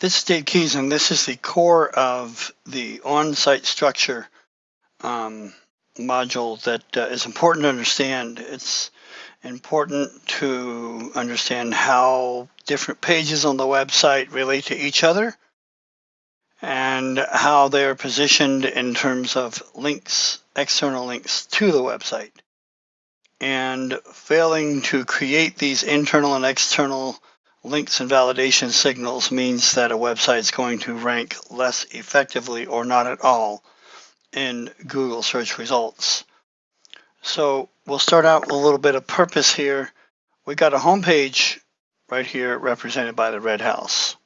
This is Dave Keys, and this is the core of the on-site structure um, module that uh, is important to understand. It's important to understand how different pages on the website relate to each other and how they are positioned in terms of links, external links to the website. And failing to create these internal and external links and validation signals means that a website is going to rank less effectively or not at all in Google search results. So we'll start out with a little bit of purpose here. We got a homepage right here represented by the red house.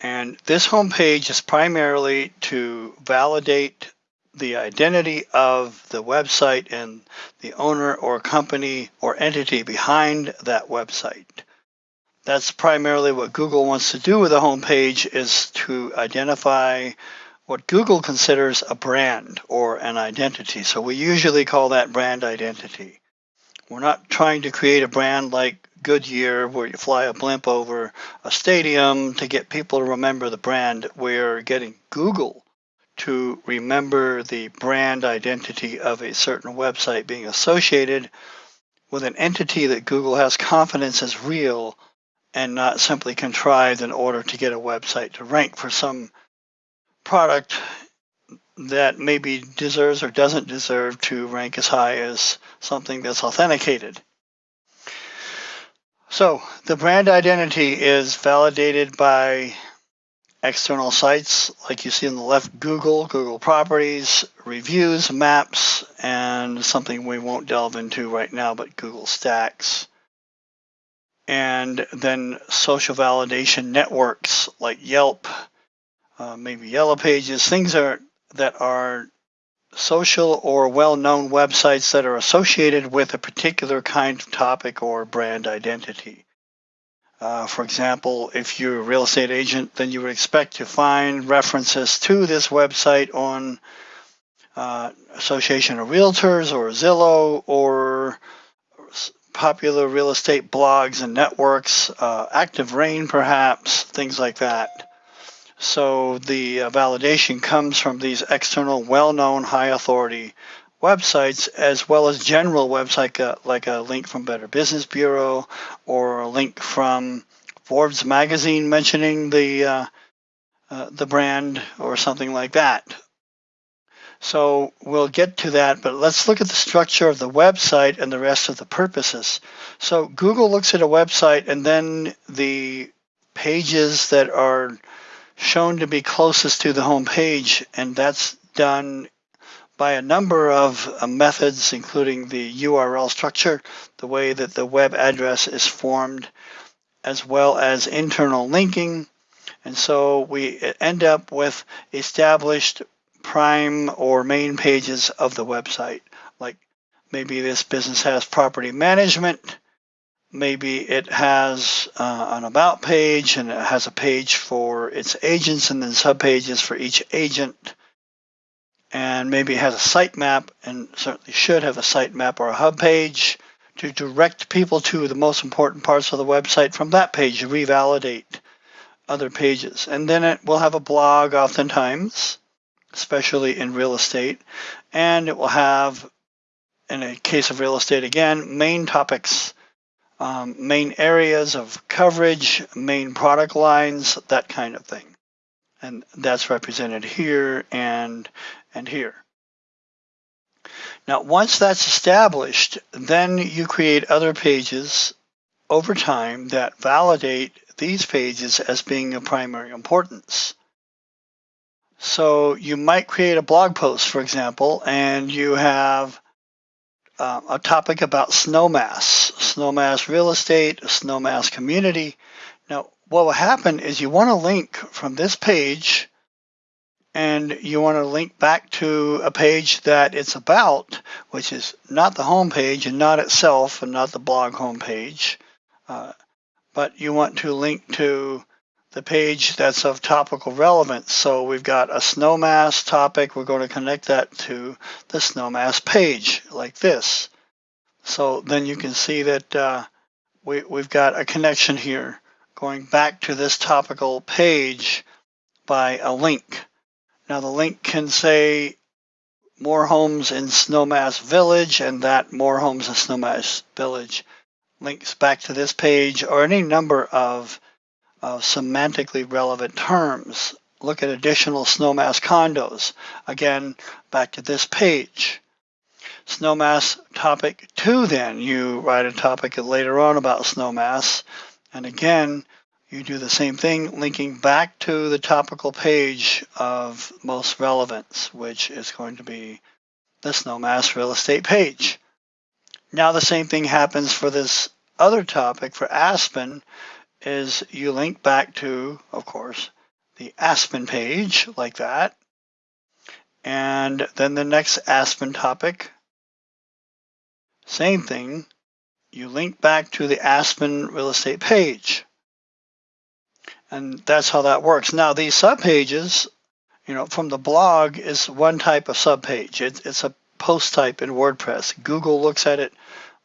And this homepage is primarily to validate the identity of the website and the owner or company or entity behind that website. That's primarily what Google wants to do with a home page is to identify what Google considers a brand or an identity. So we usually call that brand identity. We're not trying to create a brand like Goodyear where you fly a blimp over a stadium to get people to remember the brand. We're getting Google to remember the brand identity of a certain website being associated with an entity that Google has confidence is real and not simply contrived in order to get a website to rank for some product that maybe deserves or doesn't deserve to rank as high as something that's authenticated. So the brand identity is validated by external sites like you see on the left, Google, Google properties, reviews, maps, and something we won't delve into right now, but Google Stacks. And then social validation networks like Yelp, uh, maybe Yellow Pages, things are, that are social or well-known websites that are associated with a particular kind of topic or brand identity. Uh, for example, if you're a real estate agent, then you would expect to find references to this website on uh, Association of Realtors or Zillow or popular real estate blogs and networks, uh, Active Rain perhaps, things like that. So the uh, validation comes from these external, well-known, high-authority websites, as well as general websites like a, like a link from Better Business Bureau or a link from Forbes magazine mentioning the uh, uh, the brand or something like that. So we'll get to that, but let's look at the structure of the website and the rest of the purposes. So Google looks at a website and then the pages that are shown to be closest to the home page, and that's done by a number of uh, methods, including the URL structure, the way that the web address is formed, as well as internal linking. And so we end up with established prime or main pages of the website. Like maybe this business has property management, maybe it has uh, an about page and it has a page for its agents and then subpages for each agent. And maybe has a sitemap and certainly should have a sitemap or a hub page to direct people to the most important parts of the website from that page to revalidate other pages. And then it will have a blog oftentimes, especially in real estate. And it will have, in a case of real estate again, main topics um, main areas of coverage, main product lines, that kind of thing. And that's represented here and, and here. Now, once that's established, then you create other pages over time that validate these pages as being of primary importance. So you might create a blog post, for example, and you have uh, a topic about snowmass, snowmass real estate, snowmass community. What will happen is you want to link from this page and you want to link back to a page that it's about, which is not the home page and not itself and not the blog home page, uh, but you want to link to the page that's of topical relevance. So we've got a snowmass topic. We're going to connect that to the snowmass page like this. So then you can see that uh, we, we've got a connection here going back to this topical page by a link. Now the link can say more homes in Snowmass Village and that more homes in Snowmass Village links back to this page or any number of, of semantically relevant terms. Look at additional Snowmass condos. Again, back to this page. Snowmass topic two then, you write a topic later on about Snowmass. And again, you do the same thing, linking back to the topical page of most relevance, which is going to be the Snowmass real estate page. Now the same thing happens for this other topic for Aspen is you link back to, of course, the Aspen page like that. And then the next Aspen topic, same thing, you link back to the Aspen real estate page. And that's how that works. Now these subpages, you know, from the blog is one type of subpage. It, it's a post type in WordPress. Google looks at it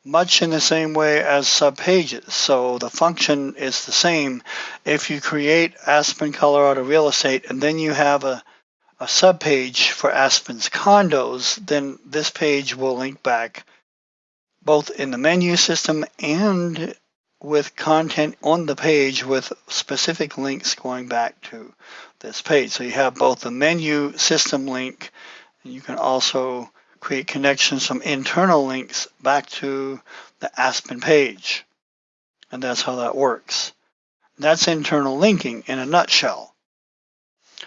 much in the same way as subpages. So the function is the same. If you create Aspen Colorado Real Estate and then you have a, a subpage for Aspen's condos, then this page will link back both in the menu system and with content on the page with specific links going back to this page. So you have both the menu system link, and you can also create connections from internal links back to the Aspen page. And that's how that works. That's internal linking in a nutshell.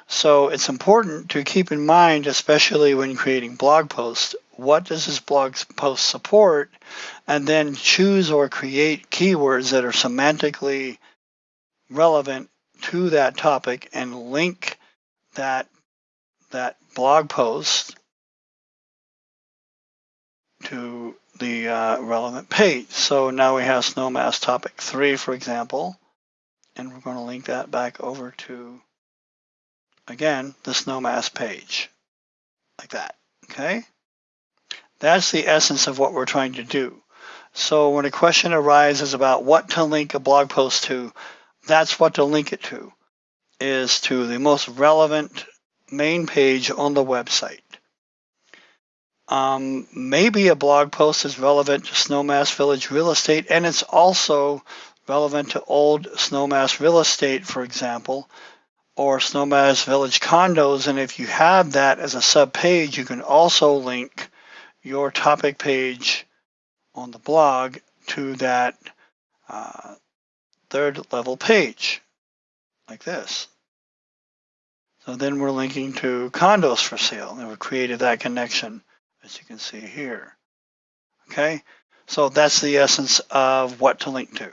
So it's important to keep in mind, especially when creating blog posts, what does this blog post support, and then choose or create keywords that are semantically relevant to that topic and link that, that blog post to the uh, relevant page. So now we have Snowmass topic three, for example, and we're going to link that back over to, again, the Snowmass page, like that, okay? That's the essence of what we're trying to do. So when a question arises about what to link a blog post to, that's what to link it to, is to the most relevant main page on the website. Um, maybe a blog post is relevant to Snowmass Village real estate, and it's also relevant to old Snowmass real estate, for example, or Snowmass Village Condos. And if you have that as a sub page, you can also link your topic page on the blog to that uh, third level page like this. So then we're linking to condos for sale and we've created that connection as you can see here. Okay, so that's the essence of what to link to.